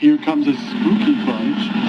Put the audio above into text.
Here comes a spooky bunch.